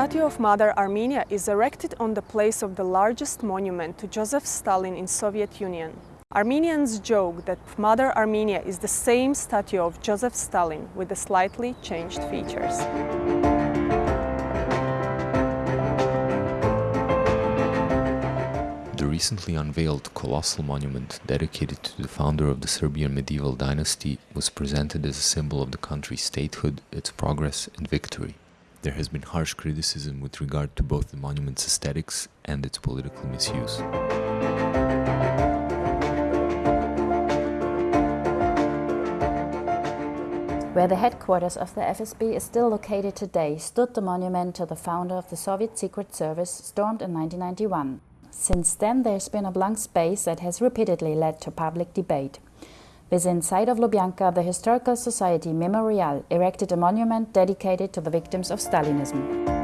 statue of Mother Armenia is erected on the place of the largest monument to Joseph Stalin in Soviet Union. Armenians joke that Mother Armenia is the same statue of Joseph Stalin with the slightly changed features. The recently unveiled colossal monument dedicated to the founder of the Serbian medieval dynasty was presented as a symbol of the country's statehood, its progress and victory. There has been harsh criticism with regard to both the monument's aesthetics and its political misuse. Where the headquarters of the FSB is still located today stood the monument to the founder of the Soviet Secret Service, stormed in 1991. Since then there's been a blank space that has repeatedly led to public debate. Within sight of Lubyanka, the Historical Society Memorial erected a monument dedicated to the victims of Stalinism.